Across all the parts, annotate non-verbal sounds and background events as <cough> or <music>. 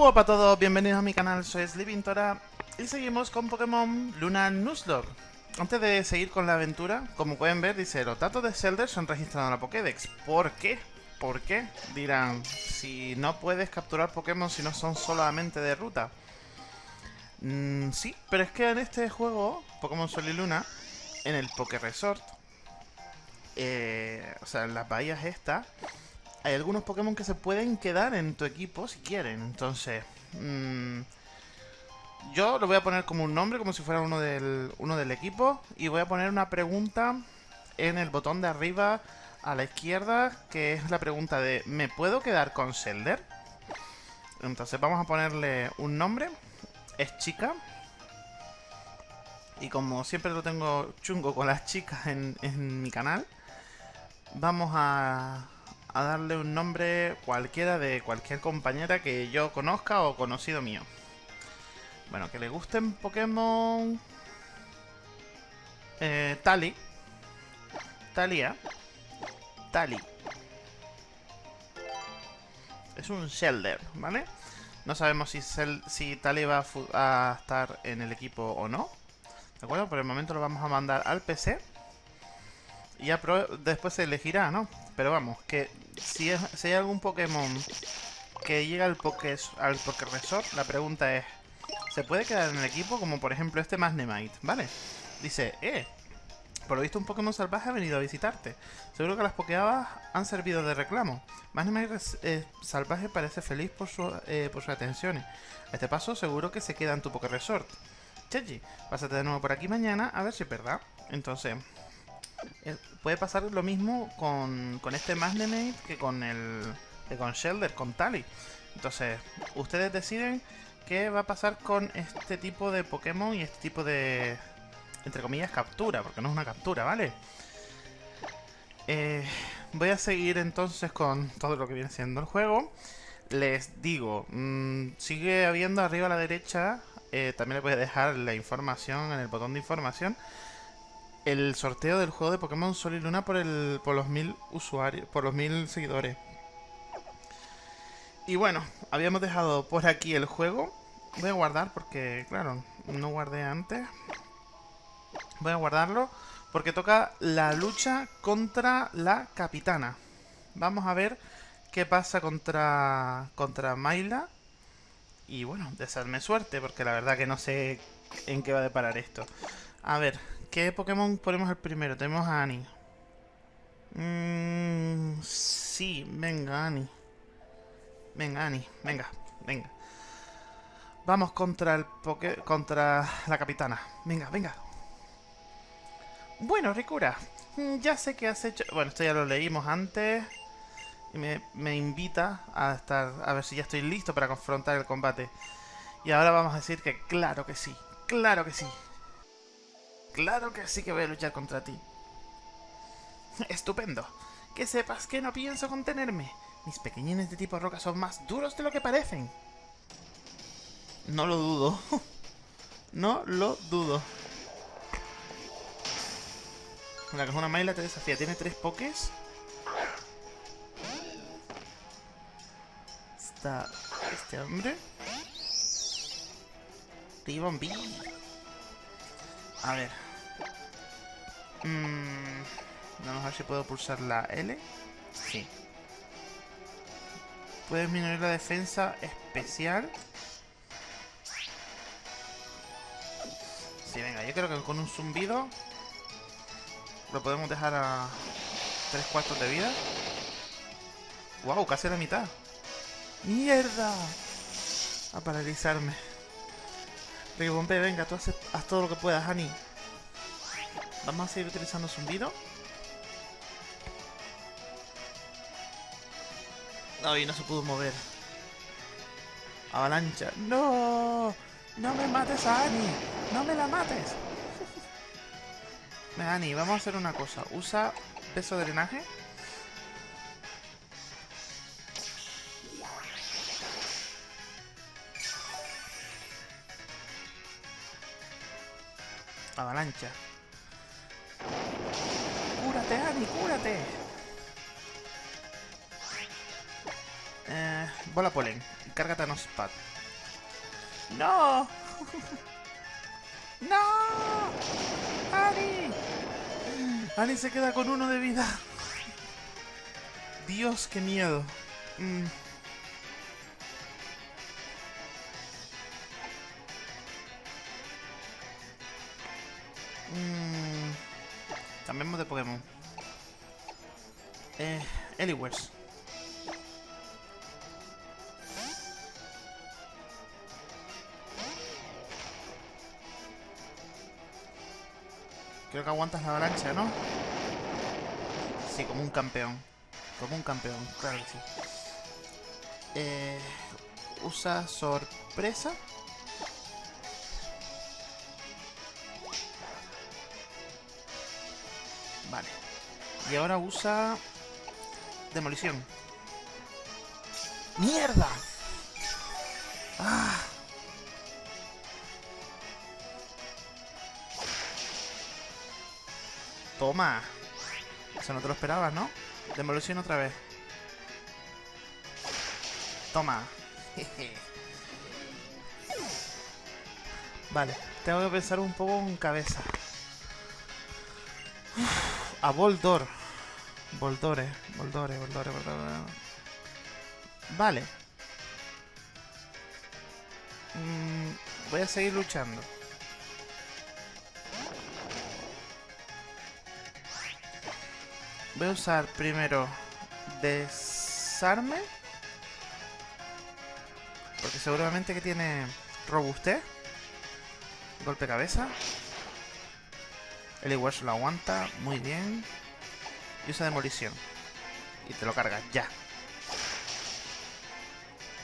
Hola a todos, bienvenidos a mi canal, soy Sleepintora y seguimos con Pokémon Luna Nuzlocke. Antes de seguir con la aventura, como pueden ver, dice los datos de Zelda son registrados en la Pokédex. ¿Por qué? ¿Por qué? Dirán, si no puedes capturar Pokémon si no son solamente de ruta. Mm, sí, pero es que en este juego, Pokémon Sol y Luna, en el Poké Resort, eh, o sea, en las bahías estas, hay algunos Pokémon que se pueden quedar en tu equipo si quieren. Entonces, mmm, yo lo voy a poner como un nombre, como si fuera uno del, uno del equipo. Y voy a poner una pregunta en el botón de arriba a la izquierda, que es la pregunta de ¿me puedo quedar con Zelder? Entonces vamos a ponerle un nombre. Es chica. Y como siempre lo tengo chungo con las chicas en, en mi canal, vamos a, a darle un nombre cualquiera de cualquier compañera que yo conozca o conocido mío. Bueno, que le gusten Pokémon... Eh, Tali. Talia. Tali. Es un Shelder, ¿vale? No sabemos si, si Tali va a, a estar en el equipo o no. ¿De acuerdo? Por el momento lo vamos a mandar al PC. Ya después se elegirá, ¿no? Pero vamos, que si, hay algún Pokémon que llega al Poké, al Poké Resort, la pregunta es, ¿se puede quedar en el equipo? Como por ejemplo este Magnemite, ¿vale? Dice, eh, por lo visto un Pokémon salvaje ha venido a visitarte. Seguro que las Pokéabas han servido de reclamo. Magnemite salvaje parece feliz por, su, eh, por sus atenciones. A este paso seguro que se queda en tu Poké Resort. Chechi, pásate de nuevo por aquí mañana a ver si es verdad. Entonces, puede pasar lo mismo con, con este Magnemate que con el que con Shelder, con Tali. Entonces, ustedes deciden qué va a pasar con este tipo de Pokémon y este tipo de, entre comillas, captura, porque no es una captura, ¿vale? Eh, voy a seguir entonces con todo lo que viene siendo el juego. Les digo, mmm, sigue habiendo arriba a la derecha, eh, también les voy a dejar la información en el botón de información el sorteo del juego de Pokémon Sol y Luna por, el, por los mil usuarios, por los mil seguidores. Y bueno, habíamos dejado por aquí el juego. Voy a guardar porque, claro, no guardé antes. Voy a guardarlo porque toca la lucha contra la capitana. Vamos a ver qué pasa contra, contra Mayla. Y bueno, desearme suerte porque la verdad que no sé en qué va a deparar esto. A ver, ¿Qué Pokémon ponemos el primero? Tenemos a Annie. Mmm... sí, venga, Annie. Venga, Annie, venga, venga. Vamos contra el poke contra la capitana. Venga, venga. Bueno, Ricura, mm, ya sé que has hecho... Bueno, esto ya lo leímos antes. Y me, me invita a estar... A ver si ya estoy listo para confrontar el combate. Y ahora vamos a decir que claro que sí. Claro que sí. Claro que sí que voy a luchar contra ti. Estupendo. Que sepas que no pienso contenerme. Mis pequeñines de tipo roca son más duros de lo que parecen. No lo dudo. <laughs> no lo dudo. La una Maila te desafía. Tiene tres pokés. Está este hombre. Ribbon. A ver. Mm, vamos a ver si puedo pulsar la L. Sí. Puedes disminuir la defensa especial. Sí, venga, yo creo que con un zumbido lo podemos dejar a 3 cuartos de vida. ¡Wow! Casi la mitad. ¡Mierda! A paralizarme. Bombe, venga, tú haces, haz todo lo que puedas, Annie. Vamos a seguir utilizando zumbido. Ay, no se pudo mover. Avalancha. ¡No! ¡No me mates a Annie! ¡No me la mates! Annie, vamos a hacer una cosa. Usa peso de drenaje. Avalancha. Bola polen. Cárgate a Nospat. ¡No! <laughs> ¡No! ¡Ani! Ani se queda con uno de vida. Dios, qué miedo. Mm. Eliwers. Creo que aguantas la avalancha, ¿no? Sí, como un campeón. Como un campeón, claro que sí. Eh, usa sorpresa. Vale. Y ahora usa demolición. ¡Mierda! ¡Ah! Toma. Eso no te lo esperabas, ¿no? Demolición otra vez. Toma. <laughs> vale, tengo que pensar un poco en cabeza. A Boldor. Boldore, Boldore, Boldore, Boldore. Vale. Mm, voy a seguir luchando. Voy a usar primero desarme. Porque seguramente que tiene robustez. Golpe cabeza. El igual lo aguanta. Muy bien. Y usa demolición. Y te lo cargas ya.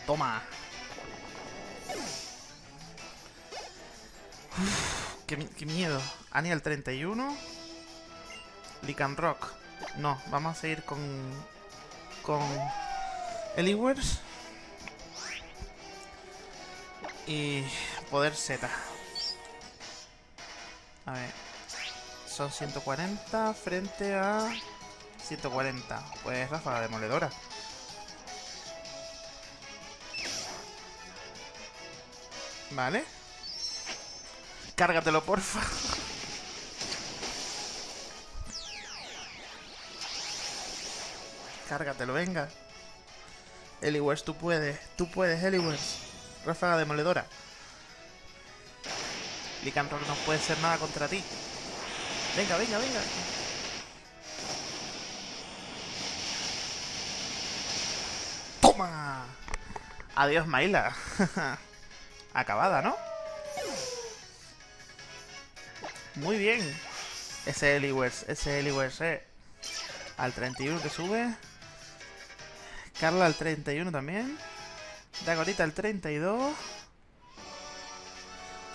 Toma. qué, qué, miedo. Aniel 31. Lican Rock. No, vamos a seguir con... Con... Eliwers. Y... Poder Z. A ver. Son 140 frente a... 140. Pues ráfaga demoledora. Vale. Cárgatelo, porfa. Cárgatelo, venga. Eliwers, tú puedes. Tú puedes, Eliwers. Ráfaga demoledora. Lycanroc no puede ser nada contra ti. Venga, venga, venga. Adiós, Maila. <laughs> Acabada, ¿no? Muy bien. Ese Eliwers, ese Eliwers, eh. Al 31 que sube. Carla al 31 también. Dagorita al 32.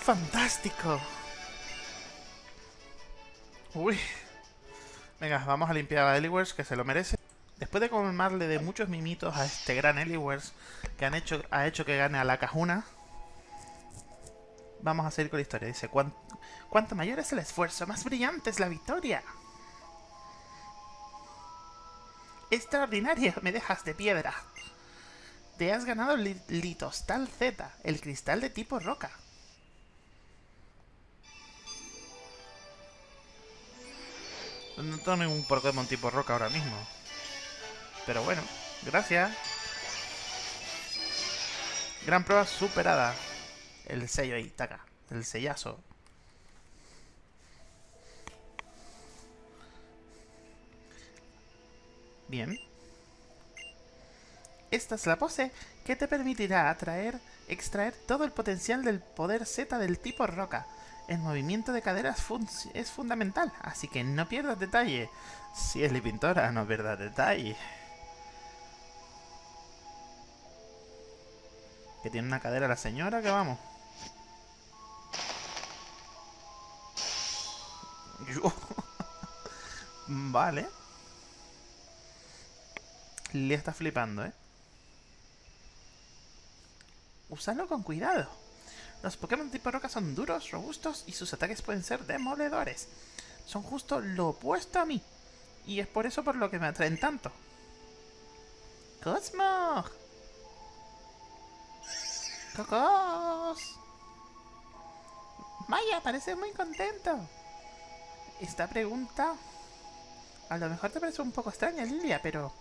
¡Fantástico! Uy. Venga, vamos a limpiar a Eliwers, que se lo merece. Después de colmarle de muchos mimitos a este gran Eliwers, que han hecho, ha hecho que gane a la cajuna, vamos a seguir con la historia. Dice, cuanto mayor es el esfuerzo, más brillante es la victoria. Extraordinario, me dejas de piedra. Te has ganado el Litostal Z, el cristal de tipo roca. No tengo ningún Pokémon tipo roca ahora mismo. Pero bueno, gracias. Gran prueba superada. El sello ahí, taca. El sellazo. Bien. Esta es la pose que te permitirá atraer, extraer todo el potencial del poder Z del tipo roca. El movimiento de caderas es fundamental, así que no pierdas detalle. Si es la pintora, no pierdas detalle. Que tiene una cadera la señora, que vamos. <laughs> vale. Le está flipando, ¿eh? Usalo con cuidado. Los Pokémon tipo roca son duros, robustos y sus ataques pueden ser demoledores. Son justo lo opuesto a mí. Y es por eso por lo que me atraen tanto. ¡Cosmo! ¡Cocos! Maya, parece muy contento. Esta pregunta... A lo mejor te parece un poco extraña, Lilia, pero...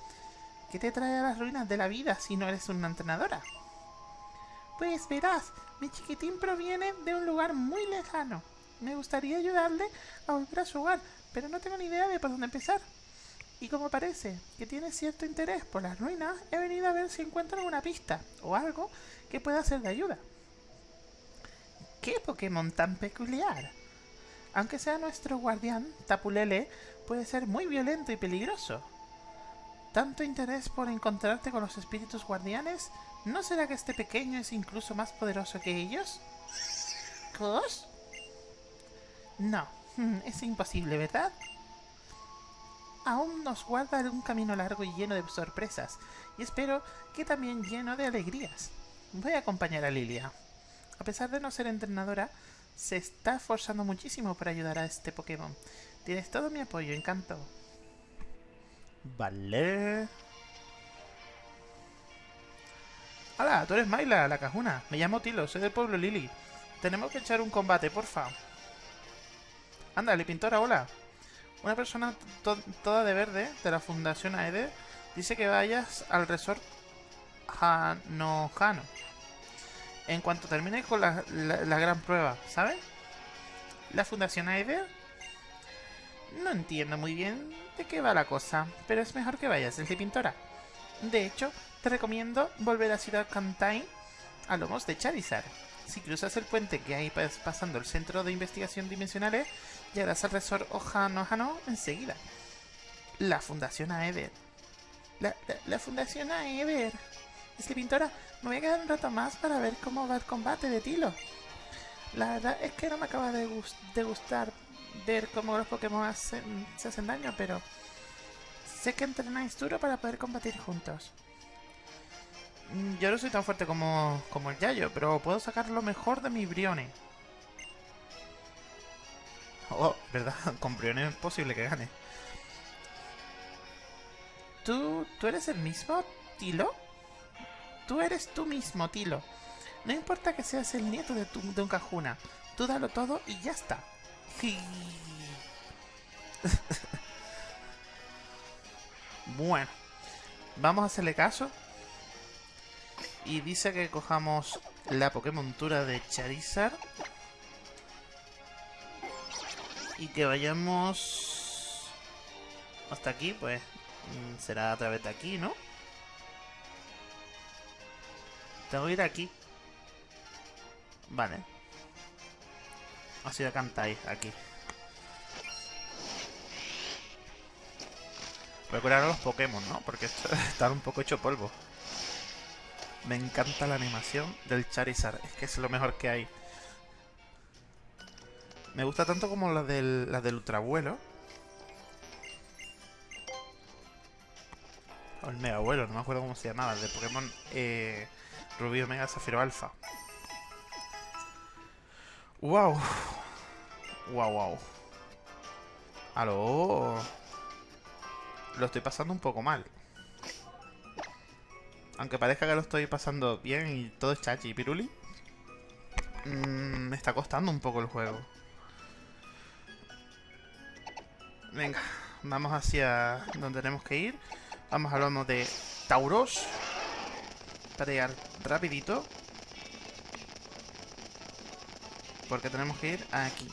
¿Qué te trae a las ruinas de la vida si no eres una entrenadora? Pues verás, mi chiquitín proviene de un lugar muy lejano. Me gustaría ayudarle a volver a su hogar, pero no tengo ni idea de por dónde empezar. Y como parece que tiene cierto interés por las ruinas, he venido a ver si encuentro alguna pista o algo que pueda ser de ayuda. ¿Qué Pokémon tan peculiar? Aunque sea nuestro guardián, Tapulele puede ser muy violento y peligroso. ¿Tanto interés por encontrarte con los espíritus guardianes? ¿No será que este pequeño es incluso más poderoso que ellos? ¿Cos? No, <laughs> es imposible, ¿verdad? Aún nos guarda un camino largo y lleno de sorpresas, y espero que también lleno de alegrías. Voy a acompañar a Lilia. A pesar de no ser entrenadora, se está esforzando muchísimo para ayudar a este Pokémon. Tienes todo mi apoyo, encanto. Vale. Hola, tú eres Maila, la cajuna. Me llamo Tilo, soy del pueblo Lili. Tenemos que echar un combate, porfa. Ándale, pintora, hola. Una persona toda de verde de la Fundación Aede dice que vayas al resort Hanojano en cuanto termine con la, gran prueba, ¿sabes? La Fundación Aider. No entiendo muy bien de qué va la cosa, pero es mejor que vayas, el de pintora. De hecho, te recomiendo volver a Ciudad Kantai a lomos de Charizard. Si cruzas el puente que hay pasando el Centro de Investigación Dimensionales, llegarás al Resort Ohano Hano enseguida. La Fundación Aever. La, la, la Fundación Aever. Que pintora, me voy a quedar un rato más para ver cómo va el combate de Tilo. La verdad es que no me acaba de, gustar ver cómo los Pokémon se hacen daño, pero sé que entrenáis duro para poder combatir juntos. Mm, yo no soy tan fuerte como, como el Yayo, pero puedo sacar lo mejor de mi Brione. Oh, ¿verdad? <laughs> Con Brione es posible que gane. ¿Tú, ¿Tú eres el mismo, Tilo? Tú eres tú mismo, Tilo. No importa que seas el nieto de, tu, un cajuna. Tú dalo todo y ya está. <laughs> bueno. Vamos a hacerle caso. Y dice que cojamos la Pokémon Tura de Charizard. Y que vayamos hasta aquí, pues mm, será a través de aquí, ¿no? Tengo que ir aquí. Vale. Así de cantáis aquí. Voy a los Pokémon, ¿no? Porque están <laughs> un poco hecho polvo. Me encanta la animación del Charizard. Es que es lo mejor que hay. Me gusta tanto como la del, la del Ultravuelo. O el Mega Vuelo, no me acuerdo cómo se llamaba. El de Pokémon eh, Rubí Omega Zafiro Alfa. ¡Wow! ¡Wow, wow! ¡Aló! Lo estoy pasando un poco mal. Aunque parezca que lo estoy pasando bien y todo es chachi y piruli. Mm, me está costando un poco el juego. Venga, vamos hacia donde tenemos que ir. Vamos a hablar de Tauros llegar rapidito. Porque tenemos que ir aquí.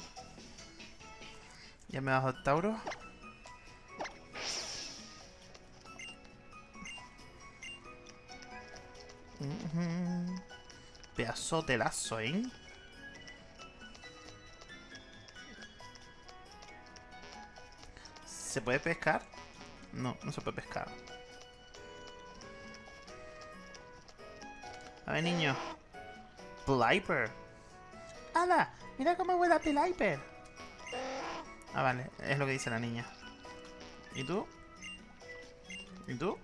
Ya me bajo el Tauro. Pedazo de lazo, ¿eh? ¿Se puede pescar? No, no se puede pescar. A ver, niño. Pliper. ¡Hala! Mira cómo vuela Pliper. Ah, vale. Es lo que dice la niña. ¿Y tú? ¿Y tú?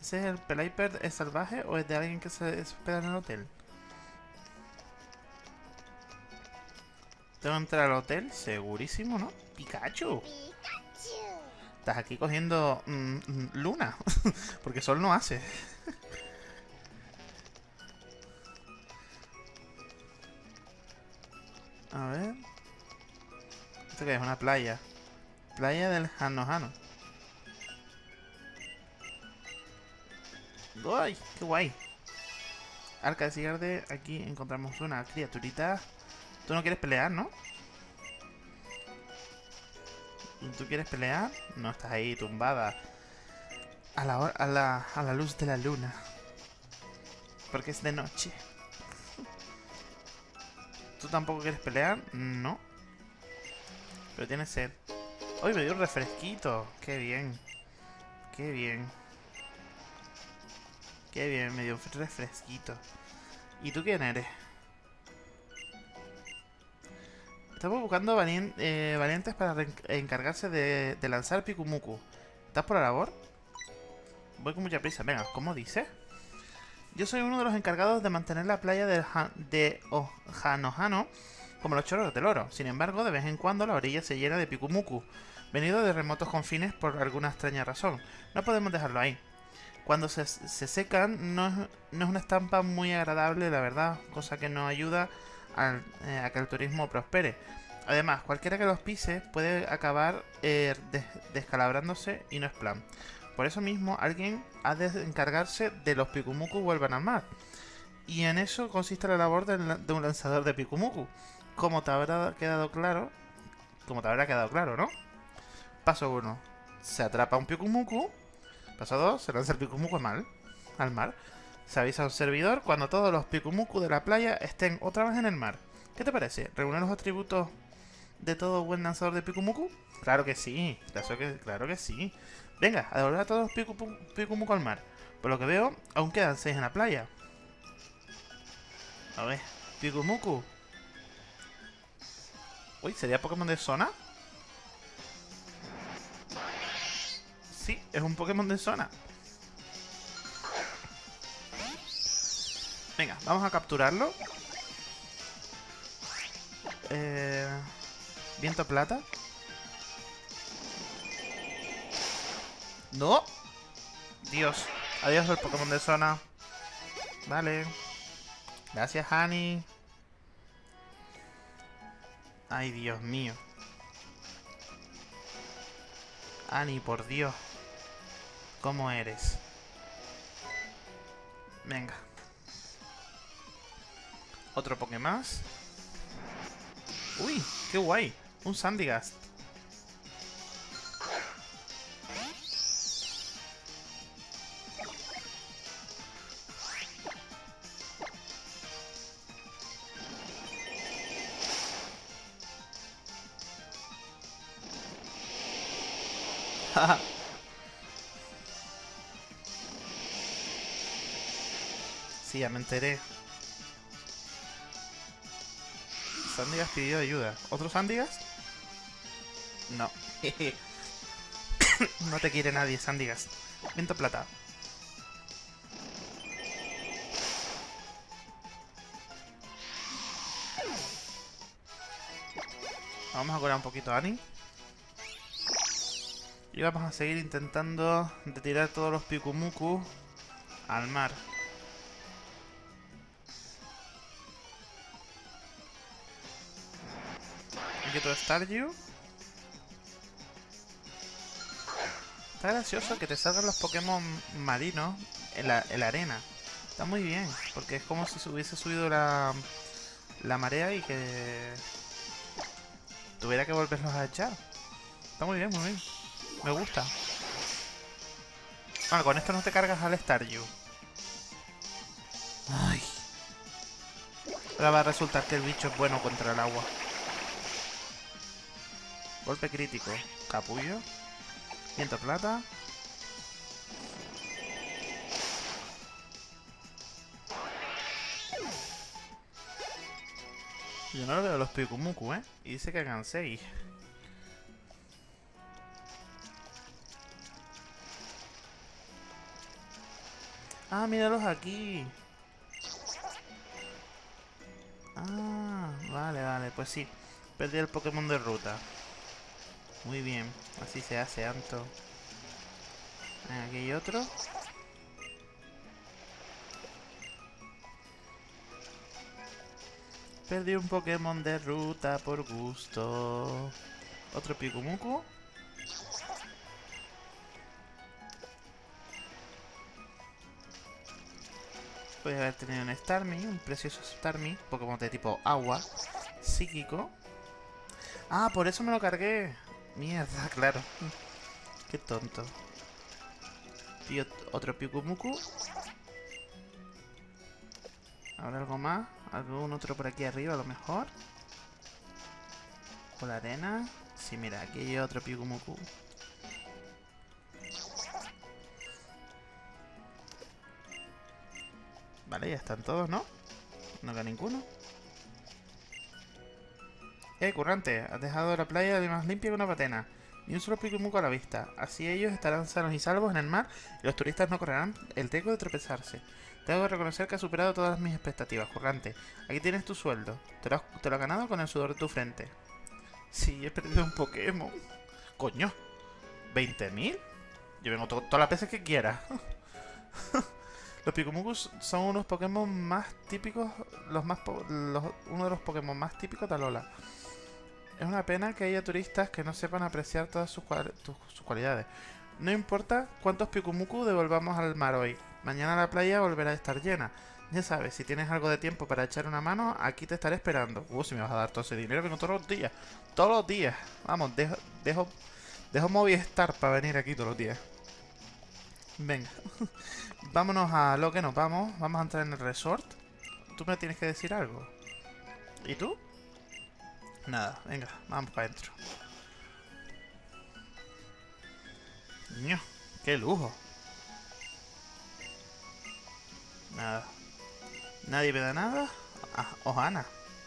¿Ese es el Pliper es salvaje o es de alguien que se hospeda en el hotel? Tengo que entrar al hotel, segurísimo, ¿no? ¡Pikachu! Estás aquí cogiendo mm, mm, luna, <laughs> porque sol no hace. <laughs> A ver. ¿Esto qué es? Una playa. Playa del Hano ¡Ay! ¡Qué guay! Arca de Cigarde, aquí encontramos una criaturita. Tú no quieres pelear, ¿no? ¿Tú quieres pelear? No, estás ahí tumbada. A la, a la, a la luz de la luna. Porque es de noche. ¿Tú tampoco quieres pelear? No. Pero tienes sed. ¡Uy, me dio un refresquito! ¡Qué bien! ¡Qué bien! ¡Qué bien! Me dio un refresquito. ¿Y tú quién eres? Estamos buscando eh, valientes para encargarse de, lanzar Pikumuku. ¿Estás por la labor? Voy con mucha prisa. Venga, ¿cómo dice? Yo soy uno de los encargados de mantener la playa de, Ohanohano como los choros del oro. Sin embargo, de vez en cuando la orilla se llena de pikumuku, venido de remotos confines por alguna extraña razón. No podemos dejarlo ahí. Cuando se, secan, no es, una estampa muy agradable, la verdad, cosa que no ayuda eh, a que el turismo prospere. Además, cualquiera que los pise puede acabar eh, descalabrándose y no es plan. Por eso mismo, alguien ha de encargarse de los pikumuku vuelvan al mar. Y en eso consiste la labor de un lanzador de pikumuku como te habrá quedado claro, como te habrá quedado claro, ¿no? Paso 1. Se atrapa un Pikumuku. Paso 2. Se lanza el Pikumuku al mar. Al mar. Se avisa a un servidor cuando todos los Pikumuku de la playa estén otra vez en el mar. ¿Qué te parece? ¿Reúne los atributos de todo buen lanzador de Pikumuku? Claro que sí. Claro que, claro que sí. Venga, a devolver a todos Pikumuku al mar. Por lo que veo, aún quedan 6 en la playa. A ver. Pikumuku, Uy, ¿sería Pokémon de zona? Sí, es un Pokémon de zona. Venga, vamos a capturarlo. Eh, viento plata. ¡No! Dios. Adiós el Pokémon de zona. Vale. Gracias, Honey. Ay, Dios mío. Ani, por Dios. ¿Cómo eres? Venga. Otro Pokémon. Uy, qué guay. Un Sandygast. <laughs> sí, ya me enteré. Sandigas pidió ayuda. ¿Otro Sandigas? No. <coughs> no te quiere nadie, Sandigas. Viento plata. Vamos a curar un poquito a Annie. Y vamos a seguir intentando de tirar todos los Pikumuku al mar. Aquí otro Staryu. Está gracioso que te salgan los Pokémon marinos en la, en la arena. Está muy bien, porque es como si se hubiese subido la, la marea y que tuviera que volverlos a echar. Está muy bien, muy bien. Me gusta. Bueno, con esto no te cargas al Staryu. Ay. Ahora va a resultar que el bicho es bueno contra el agua. Golpe crítico. Capullo. Viento plata. Yo no lo veo los Pikumuku, ¿eh? Y dice que hagan 6. Ah, míralos aquí. Ah, vale, vale, pues sí. Perdí el Pokémon de ruta. Muy bien, así se hace, Anto. Aquí hay otro. Perdí un Pokémon de ruta por gusto. Otro Pikumuku. Puede haber tenido un Starmie, un precioso Starmie, Pokémon de tipo agua, psíquico. Ah, por eso me lo cargué. Mierda, <laughs> claro. Qué tonto. Y otro Pikumuku. ¿Habrá algo más? ¿Algún otro por aquí arriba a lo mejor? ¿Por la arena? Sí, mira, aquí hay otro Pikumuku. Vale, ya están todos, ¿no? No queda ninguno. Eh, currante, has dejado la playa de más limpia que una patena. Ni un solo Pikumuku a la vista. Así ellos estarán sanos y salvos en el mar y los turistas no correrán el teco de tropezarse. Tengo que reconocer que ha superado todas mis expectativas, currante. Aquí tienes tu sueldo. Te lo, has, has ganado con el sudor de tu frente. Sí, he perdido un Pokémon. Coño. ¿20.000? Yo vengo todas las veces que quiera. <laughs> los Pikumukus son unos Pokémon más típicos, los más uno de los Pokémon más típicos de Alola. Es una pena que haya turistas que no sepan apreciar todas sus, sus cualidades. No importa cuántos Pikumuku devolvamos al mar hoy. Mañana la playa volverá a estar llena. Ya sabes, si tienes algo de tiempo para echar una mano, aquí te estaré esperando. Uh, si me vas a dar todo ese dinero, vengo todos los días. Todos los días. Vamos, dejo, dejo, dejo Movistar para venir aquí todos los días. Venga. <laughs> Vámonos a lo que nos vamos. Vamos a entrar en el resort. Tú me tienes que decir algo. ¿Y tú? Nada, venga, vamos para adentro. ¡Qué lujo! Nada. ¿Nadie me da nada? Ah, Ojana.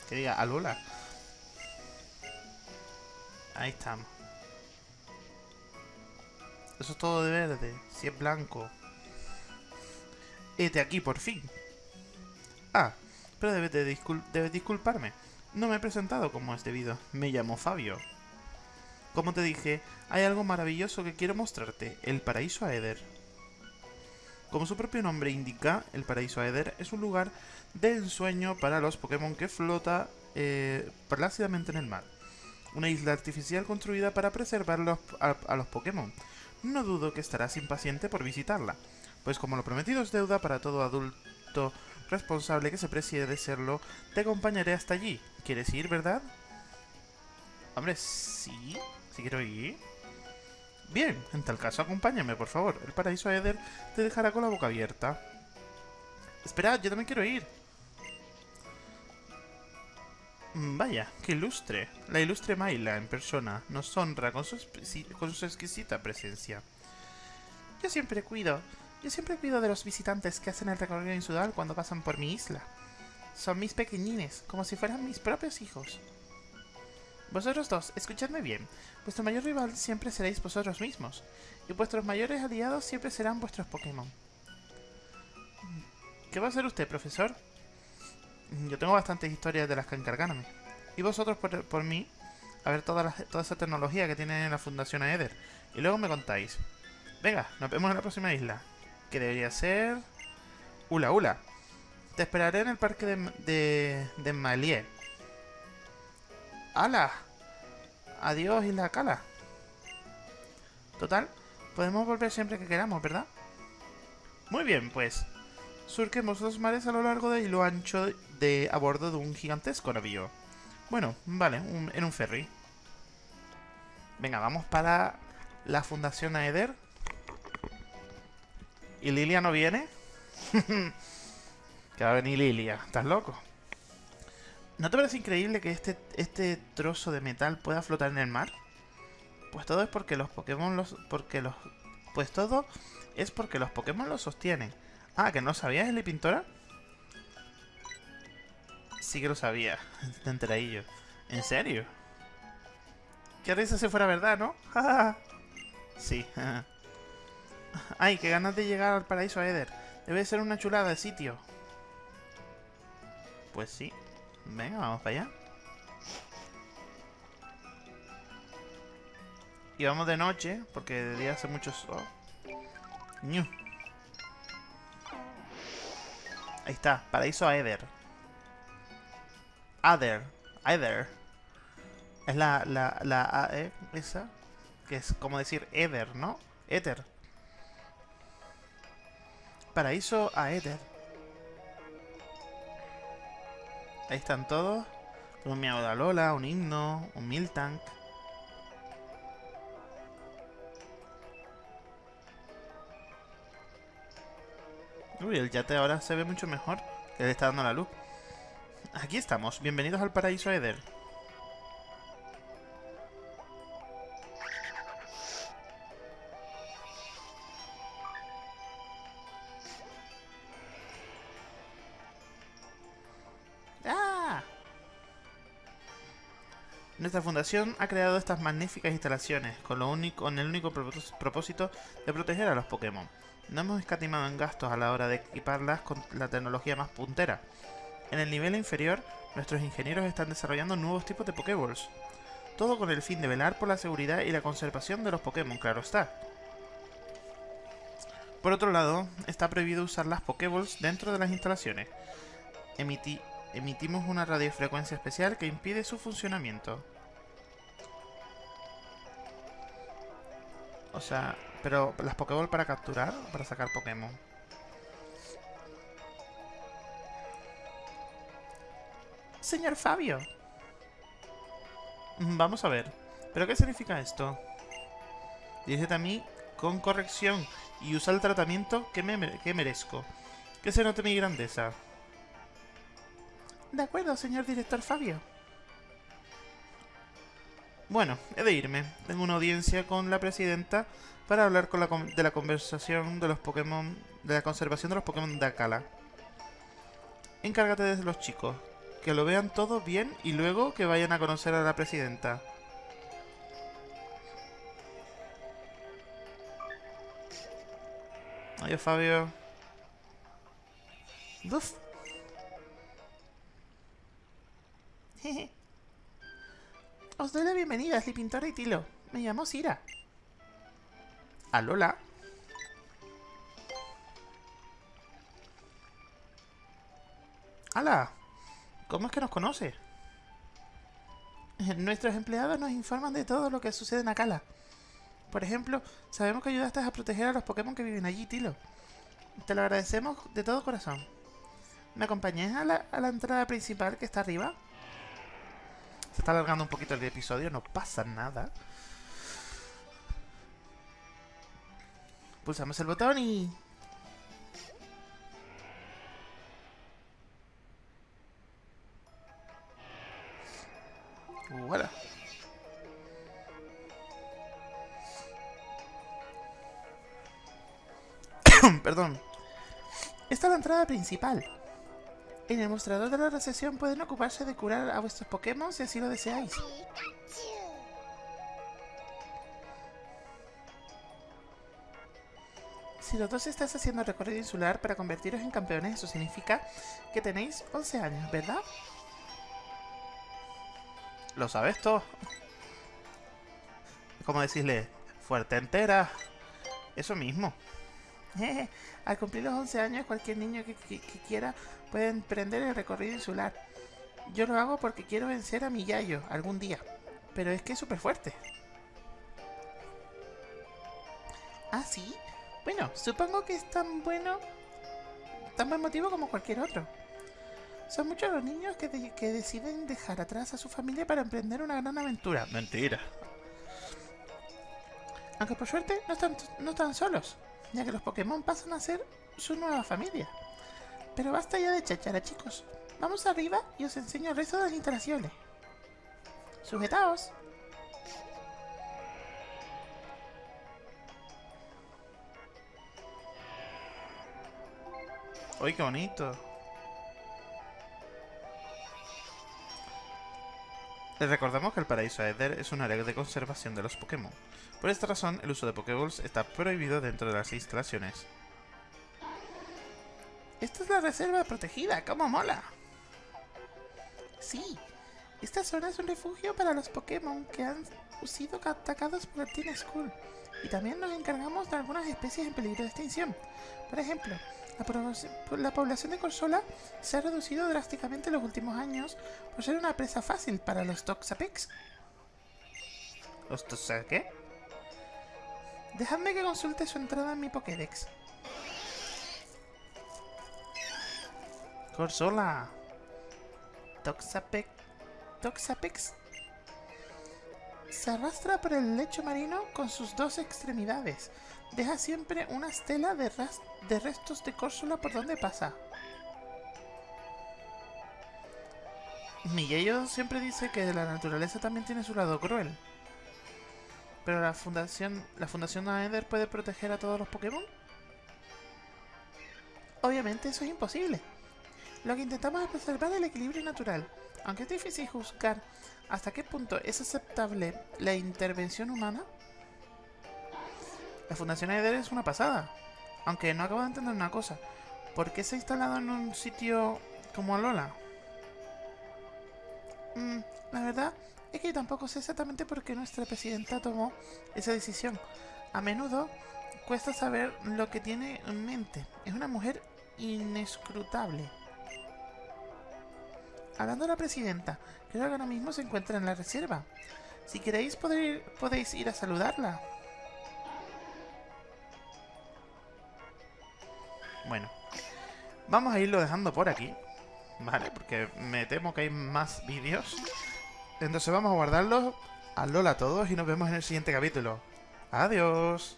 Que diga, Alula. Ahí estamos. Eso es todo de verde. Si es blanco. Este aquí, por fin. Ah, pero debes, debes disculparme. No me he presentado como es debido. Me llamo Fabio. Como te dije, hay algo maravilloso que quiero mostrarte. El paraíso Aether. Como su propio nombre indica, el paraíso Aether es un lugar de ensueño para los Pokémon que flota eh, plácidamente en el mar. Una isla artificial construida para preservar a, a los Pokémon. No dudo que estarás impaciente por visitarla, pues como lo prometido es deuda para todo adulto responsable que se precie de serlo, te acompañaré hasta allí. ¿Quieres ir, verdad? Hombre, sí, sí quiero ir. Bien, en tal caso acompáñame, por favor. El paraíso Eder te dejará con la boca abierta. Esperad, yo también quiero ir. Mm, vaya, qué ilustre. La ilustre Maila en persona nos honra con su, con su exquisita presencia. Yo siempre cuido, yo siempre cuido de los visitantes que hacen el recorrido insudal cuando pasan por mi isla. Son mis pequeñines, como si fueran mis propios hijos. Vosotros dos, escuchadme bien. Vuestro mayor rival siempre seréis vosotros mismos, y vuestros mayores aliados siempre serán vuestros Pokémon. ¿Qué va a hacer usted, profesor? Yo tengo bastantes historias de las que encargarme. Y vosotros, por, mí, a ver toda, toda esa tecnología que tiene la Fundación Aether. Y luego me contáis. Venga, nos vemos en la próxima isla. Que debería ser... Ula Ula. Te esperaré en el parque de, de, de. ¡Hala! Adiós y la cala. Total, podemos volver siempre que queramos, ¿verdad? Muy bien, pues. Surquemos los mares a lo largo de y lo ancho de a bordo de un gigantesco navío. Bueno, vale, en un ferry. Venga, vamos para la Fundación Aether. ¿Y Lilia no viene? <laughs> que va a venir Lilia. ¿Estás loco? ¿No te parece increíble que este, este trozo de metal pueda flotar en el mar? Pues todo es porque los Pokémon los... Porque los... Pues todo es porque los Pokémon lo sostienen. Ah, ¿que no sabías, Eli Pintora? Sí que lo sabía. <laughs> Te enteradillo. ¿En serio? Qué risa si fuera verdad, ¿no? <laughs> sí. Ay, qué ganas de llegar al paraíso Eder. Debe ser una chulada de sitio. Pues sí. Venga, vamos para allá. Y vamos de noche, porque de día hace mucho. Ahí está, paraíso Aether. Other. Either. Es la, la, la AE, esa. Que es como decir Ether, ¿no? Ether. Paraíso a Ether. Ahí están todos. Un miau de Lola, un himno, un Miltank. Uy, el yate ahora se ve mucho mejor. Que le está dando la luz. Aquí estamos. Bienvenidos al paraíso Eder. Nuestra fundación ha creado estas magníficas instalaciones con, el único propós- propósito de proteger a los Pokémon. No hemos escatimado en gastos a la hora de equiparlas con la tecnología más puntera. En el nivel inferior, nuestros ingenieros están desarrollando nuevos tipos de Pokéballs. Todo con el fin de velar por la seguridad y la conservación de los Pokémon, claro está. Por otro lado, está prohibido usar las Pokéballs dentro de las instalaciones. Emiti- emitimos una radiofrecuencia especial que impide su funcionamiento. O sea, pero las Pokéball para capturar o para sacar Pokémon. Señor Fabio. Mm, Vamos a ver. ¿Pero qué significa esto? A mí con corrección y usa el tratamiento que, me que merezco. Que se note mi grandeza. De acuerdo, señor director Fabio. Bueno, he de irme. Tengo una audiencia con la presidenta para hablar con la de la conversación de los Pokémon, de la conservación de los Pokémon de Akala. Encárgate de los chicos, que lo vean todo bien y luego que vayan a conocer a la presidenta. Adiós, Fabio. Buf. Jeje. <laughs> Os doy la bienvenida, Pintora y Tilo. Me llamo Sira. Alola. ¡Hala! ¿Cómo es que nos conoce? <laughs> Nuestros empleados nos informan de todo lo que sucede en Akala. Por ejemplo, sabemos que ayudaste a proteger a los Pokémon que viven allí, Tilo. Te lo agradecemos de todo corazón. ¿Me acompañáis a la, a la entrada principal que está arriba? Se está alargando un poquito el episodio, no pasa nada. Pulsamos el botón y... Voilà. <coughs> Perdón. Esta es la entrada principal. En el mostrador de la recepción pueden ocuparse de curar a vuestros Pokémon si así lo deseáis. Si los dos estáis haciendo recorrido insular para convertiros en campeones, eso significa que tenéis 11 años, ¿verdad? Lo sabes todo. <laughs> Como decirle, fuerte entera. Eso mismo. <laughs> Al cumplir los 11 años, cualquier niño que quiera puede emprender el recorrido insular. Yo lo hago porque quiero vencer a mi Yayo algún día. Pero es que es súper fuerte. ¿Ah, sí? Bueno, supongo que es tan bueno, tan buen motivo como cualquier otro. Son muchos los niños que, de- que deciden dejar atrás a su familia para emprender una gran aventura. Mentira. Aunque por suerte no están, no están solos, ya que los Pokémon pasan a ser su nueva familia. Pero basta ya de chachara, chicos. Vamos arriba y os enseño el resto de las instalaciones. Sujetaos. ¡Uy, qué bonito! Les recordamos que el paraíso Aether es un área de conservación de los Pokémon. Por esta razón, el uso de Pokéballs está prohibido dentro de las instalaciones. Esta es la reserva protegida, ¡cómo mola! Sí, esta zona es un refugio para los Pokémon que han sido atacados por el Teen School. Y también nos encargamos de algunas especies en peligro de extinción. Por ejemplo, la, población de Corsola se ha reducido drásticamente en los últimos años por ser una presa fácil para los Toxapex. ¿Los qué? Dejadme que consulte su entrada en mi Pokédex. Corsola. Toxapex. Toxapex se arrastra por el lecho marino con sus dos extremidades. Deja siempre una estela de, restos de Córsula por donde pasa. Miguello siempre dice que la naturaleza también tiene su lado cruel. Pero la fundación, la fundación Aether puede proteger a todos los Pokémon. Obviamente eso es imposible. Lo que intentamos es preservar el equilibrio natural. Aunque es difícil juzgar hasta qué punto es aceptable la intervención humana, La fundación Aether es una pasada. Aunque no acabo de entender una cosa. ¿Por qué se ha instalado en un sitio como Alola? mm, la verdad es que tampoco sé exactamente por qué nuestra presidenta tomó esa decisión. A menudo cuesta saber lo que tiene en mente. Es una mujer inescrutable. Hablando de la presidenta, creo que ahora mismo se encuentra en la reserva. Si queréis poder podéis ir a saludarla. Bueno, vamos a irlo dejando por aquí, ¿vale? Porque me temo que hay más vídeos. Entonces vamos a guardarlos. A Lola a todos y nos vemos en el siguiente capítulo. Adiós.